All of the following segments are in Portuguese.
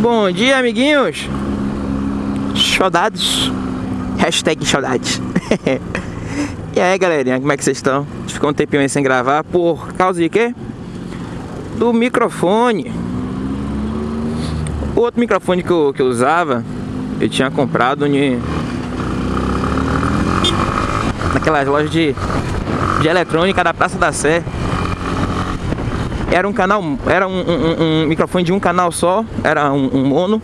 Bom dia, amiguinhos. Saudades. Hashtag saudades. e aí, galerinha, como é que vocês estão? Ficou um tempinho aí sem gravar por causa de quê? Do microfone. O outro microfone que eu, que eu usava, eu tinha comprado em... naquelas lojas de, de eletrônica da Praça da Sé era um canal, era um, um, um, microfone de um canal só, era um, um, mono.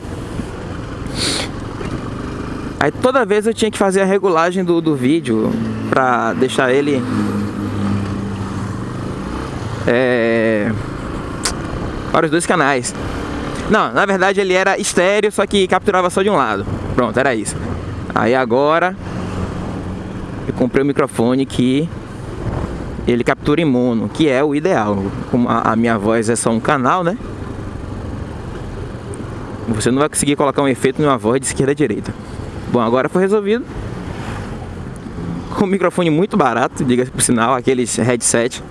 Aí toda vez eu tinha que fazer a regulagem do, do vídeo pra deixar ele é, para os dois canais. Não, na verdade ele era estéreo, só que capturava só de um lado. Pronto, era isso. Aí agora eu comprei o um microfone que ele captura em mono, que é o ideal. Como a, minha voz é só um canal, né? Você não vai conseguir colocar um efeito numa voz de esquerda a direita. Bom, agora foi resolvido. Com um microfone muito barato, diga-se por sinal, aqueles headset,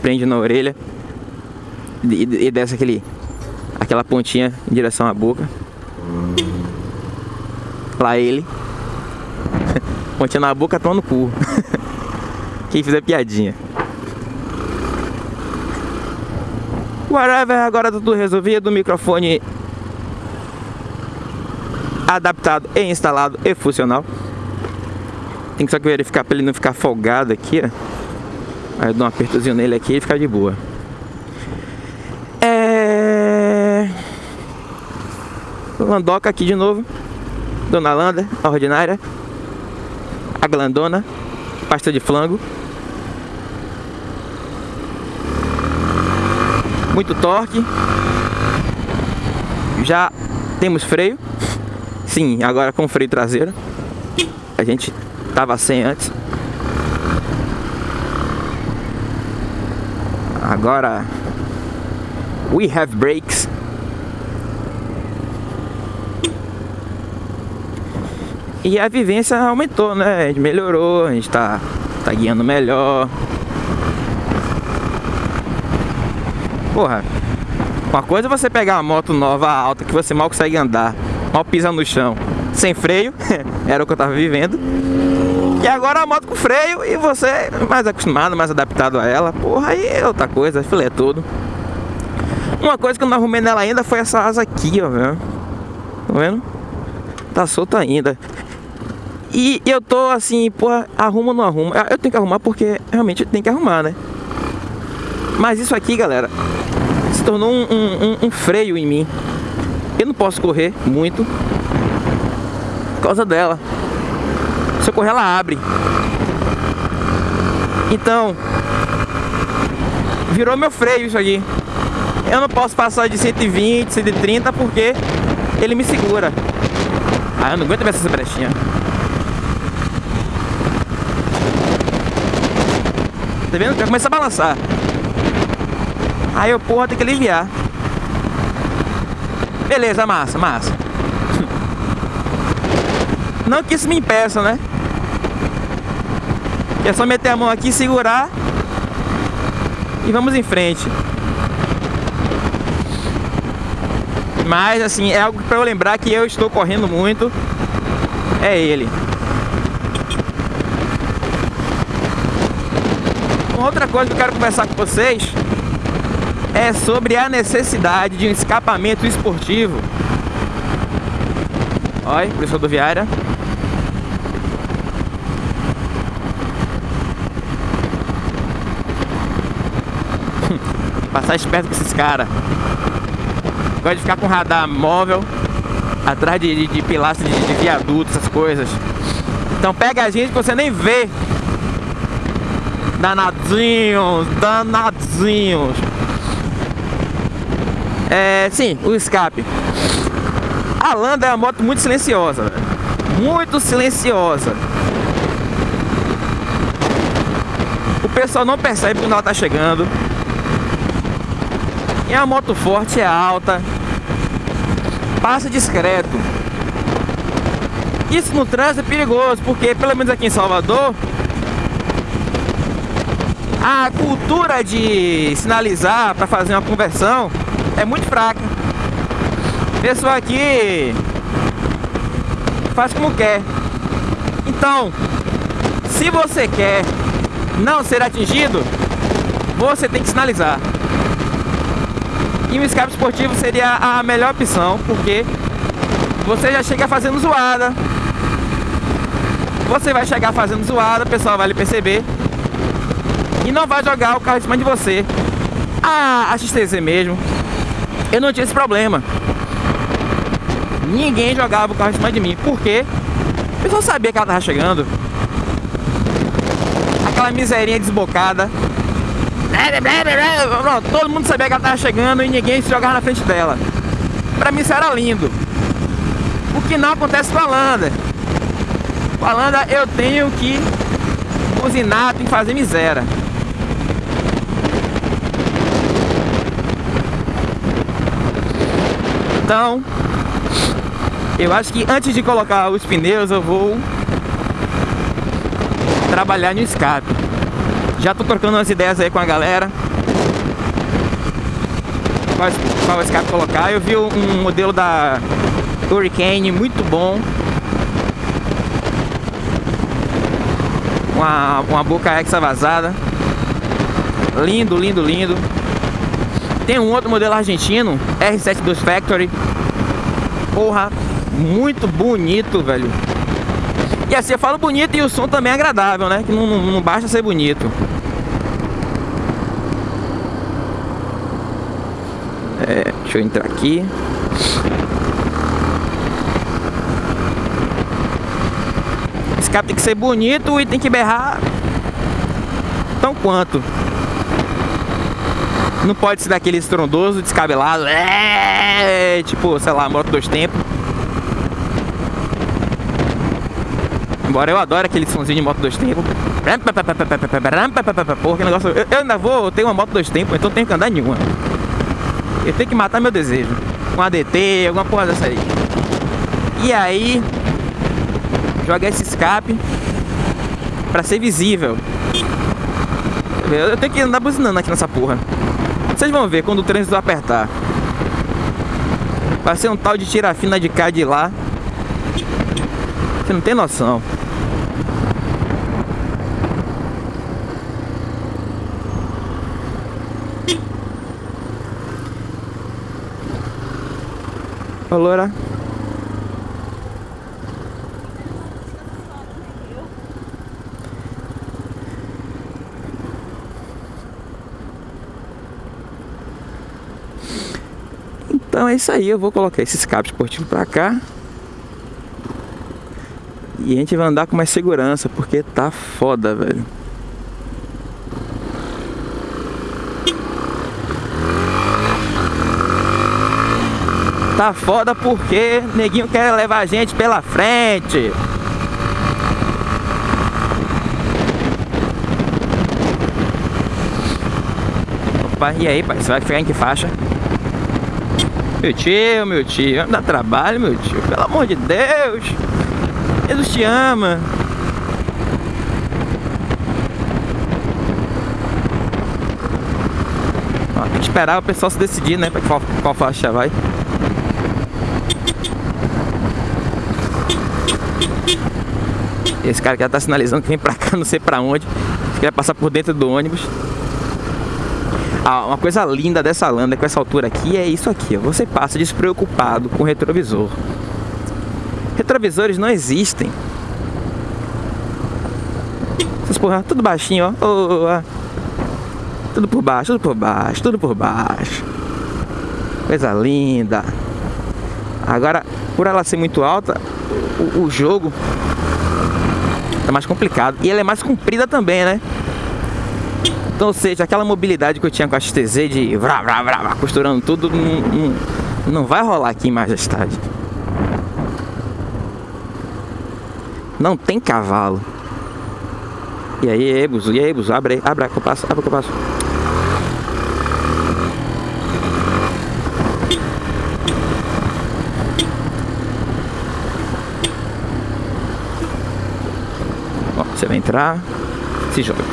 prende na orelha e, e desce aquele, aquela pontinha em direção à boca. Lá ele. pontinha na boca, toma no cu. Quem fizer piadinha. Whatever, agora tá tudo resolvido. Microfone adaptado e instalado e funcional. Tem que só verificar para ele não ficar folgado aqui, ó. Aí eu dou um apertozinho nele aqui e fica de boa. É... Landoca aqui de novo. Dona Landa, a ordinária. A glandona. Pasta de flango. Muito torque. Já temos freio. Sim, agora com freio traseiro. A gente tava sem antes. Agora we have brakes. E a vivência aumentou, né? A gente melhorou, a gente tá, tá guiando melhor. Porra, uma coisa é você pegar uma moto nova alta que você mal consegue andar, mal pisa no chão, sem freio, era o que eu tava vivendo. E agora a moto com freio e você mais acostumado, mais adaptado a ela. Porra, aí é outra coisa, filé todo. Uma coisa que eu não arrumei nela ainda foi essa asa aqui, ó, velho. Tá vendo? Tá solta ainda. E eu tô assim, porra, arruma ou não arruma? Eu tenho que arrumar porque realmente tem que arrumar, né? Mas isso aqui, galera, se tornou um, um, um, freio em mim. Eu não posso correr muito por causa dela. Se eu correr, ela abre. Então, virou meu freio isso aqui. Eu não posso passar de 120, 130 porque ele me segura. Ah, eu não aguento ver essa brechinha. Tá vendo? Já começa a balançar. Aí eu, porra, tem que aliviar. Beleza, massa, massa. Não que isso me impeça, né? É só meter a mão aqui, segurar e vamos em frente. Mas assim, é algo para eu lembrar que eu estou correndo muito. É ele. Uma outra coisa que eu quero conversar com vocês é sobre a necessidade de um escapamento esportivo. Olha, polícia rodoviária. Passar esperto com esses caras. Gosta de ficar com radar móvel atrás de, de, de pilastro de, de viaduto, essas coisas. Então pega a gente que você nem vê. Danadinhos, danadinhos. É, sim, o escape. A Landa é uma moto muito silenciosa, muito silenciosa. O pessoal não percebe quando ela tá chegando. É uma moto forte, é alta, passa discreto. Isso no trânsito é perigoso, porque pelo menos aqui em Salvador, a cultura de sinalizar para fazer uma conversão é muito fraca. Pessoa aqui faz como quer. Então, se você quer não ser atingido, você tem que sinalizar. E o escape esportivo seria a melhor opção, porque você já chega fazendo zoada. Você vai chegar fazendo zoada, o pessoal vai lhe perceber. E não vai jogar o carro em cima de você. Ah, a XTZ mesmo, eu não tinha esse problema. Ninguém jogava o carro em cima de mim. Por quê? O pessoal sabia que ela tava chegando. Aquela miserinha desbocada. Todo mundo sabia que ela tava chegando e ninguém se jogava na frente dela. Pra mim isso era lindo. O que não acontece com a Landa. Com a Landa eu tenho que buzinar, tem que fazer miséria. Então, eu acho que antes de colocar os pneus eu vou trabalhar no escape. Já tô trocando umas ideias aí com a galera. Qual, escape colocar. Eu vi um modelo da Hurricane muito bom. Uma, uma boca exa vazada. Lindo, lindo, lindo. Tem um outro modelo argentino, R72 Factory. Porra, muito bonito, velho. E assim, eu falo bonito e o som também é agradável, né? Que não, não, não basta ser bonito. É, deixa eu entrar aqui. Esse carro tem que ser bonito e tem que berrar tão quanto. Não pode ser daquele estrondoso, descabelado. É, tipo, sei lá, moto dois tempos. Embora eu adore aquele somzinho de moto dois tempos. Porra, que negócio. Eu, eu ainda vou ter uma moto dois tempos, então tenho que andar nenhuma. Eu tenho que matar meu desejo. Um ADT, alguma porra dessa aí. E aí, jogar esse escape pra ser visível. Eu tenho que andar buzinando aqui nessa porra. Vocês vão ver quando o trânsito apertar. Vai ser um tal de tira fina de cá de lá. Você não tem noção. Ô, é isso aí, eu vou colocar esse escape esportivo pra cá. E a gente vai andar com mais segurança, porque tá foda, velho. Tá foda porque neguinho quer levar a gente pela frente. Opa, e aí pai, você vai ficar em que faixa? Meu tio, meu tio, dá trabalho, meu tio. Pelo amor de Deus. Jesus te ama. Ó, tem que esperar o pessoal se decidir, né? Pra qual, qual faixa vai. Esse cara que já tá sinalizando que vem pra cá, não sei pra onde. Que vai passar por dentro do ônibus. Ah, uma coisa linda dessa landa com essa altura aqui é isso aqui. Você passa despreocupado com o retrovisor. Retrovisores não existem. Essas porra, tudo baixinho, ó. Tudo por baixo, tudo por baixo, tudo por baixo. Coisa linda. Agora, por ela ser muito alta, o, o jogo tá mais complicado. E ela é mais comprida também, né? Então, ou seja, aquela mobilidade que eu tinha com a XTZ de vrá, vrá, vrá, costurando tudo, não, não, não vai rolar aqui em Majestade. Não tem cavalo. E aí, Ebuzo, e aí, abre aí, abre que eu passo, abre que eu passo. Ó, você vai entrar, se joga.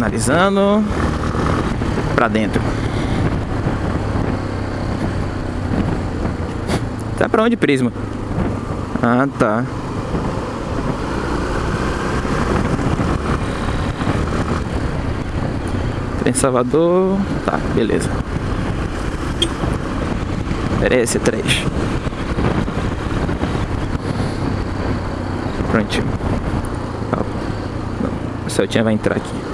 Finalizando. Pra dentro. Tá pra onde, Prisma? Ah, tá. Trem Salvador Tá, beleza. Merece três. Prontinho. O Celtinha vai entrar aqui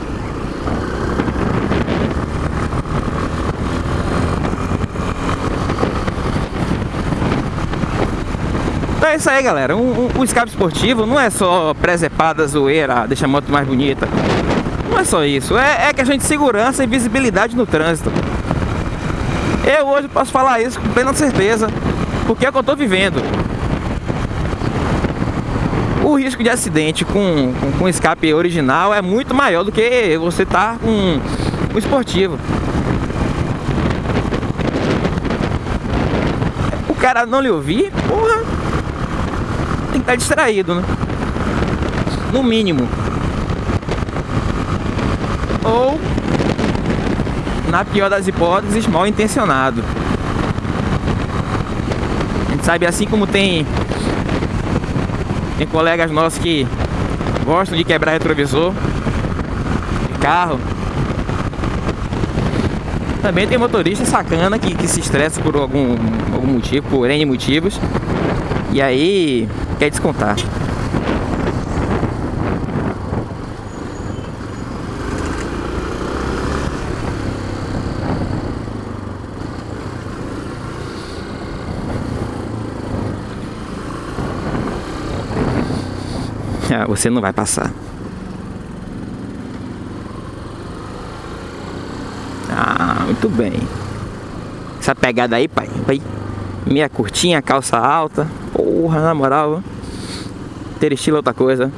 Então é isso aí, galera. Um, um, o escape esportivo não é só presepada, zoeira, deixa a moto mais bonita. Não é só isso. É, é questão de segurança e visibilidade no trânsito. Eu hoje posso falar isso com plena certeza, porque é o que eu estou vivendo. O risco de acidente com, com, com, escape original é muito maior do que você estar tá com um esportivo. O cara não lhe ouvir, porra, tem que estar distraído, né? No mínimo. Ou, na pior das hipóteses, mal intencionado. A gente sabe assim como tem tem colegas nossos que gostam de quebrar retrovisor de carro. Também tem motorista sacana que, que se estressa por algum, algum motivo, por N motivos. E aí quer descontar. Você não vai passar. Ah, muito bem. Essa pegada aí, pai. Vai. Meia curtinha, calça alta. Porra, na moral. Ter estilo é outra coisa.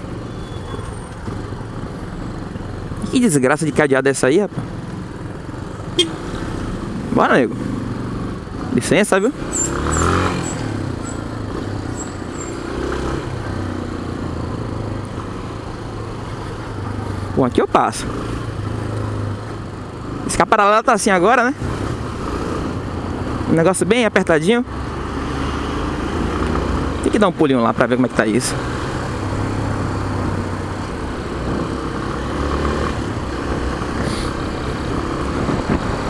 Que desgraça de cadeada é essa aí, rapaz? Bora, nego. Licença, viu? Bom, aqui eu passo. Esse paralelo tá assim agora, né? Um negócio bem apertadinho. Tem que dar um pulinho lá pra ver como é que tá isso.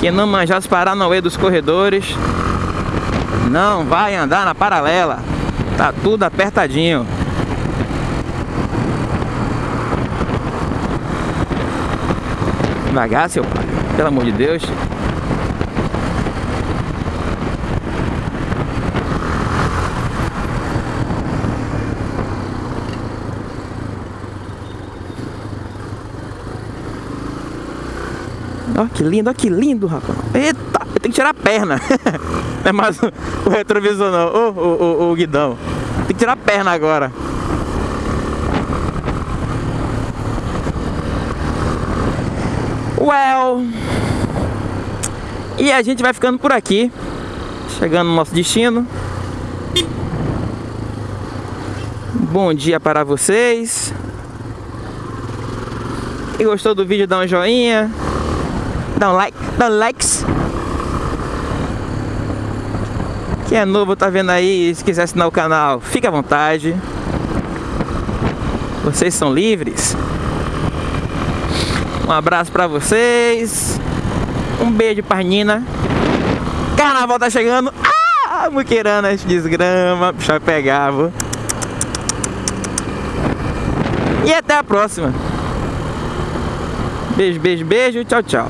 Quem não manjar os Paranauê dos corredores Não vai andar na paralela Tá tudo apertadinho Devagar, seu pai Pelo amor de Deus Ó, que lindo, ó, que lindo, rapaz. Eita, eu tenho que tirar a perna. não é mais o retrovisor, não. Ô, ô, ô, ô, guidão. Tem que tirar a perna agora. Well. E a gente vai ficando por aqui. Chegando no nosso destino. Bom dia para vocês. Quem gostou do vídeo, dá um joinha dá um like, dá um likes. Quem é novo tá vendo aí, se quiser assinar o canal, fica à vontade. Vocês são livres. Um abraço pra vocês. Um beijo pra Nina. Carnaval tá chegando. Ah, muqueiranas, desgrama. Puxa, pegava. E até a próxima. Beijo, beijo, beijo. Tchau, tchau.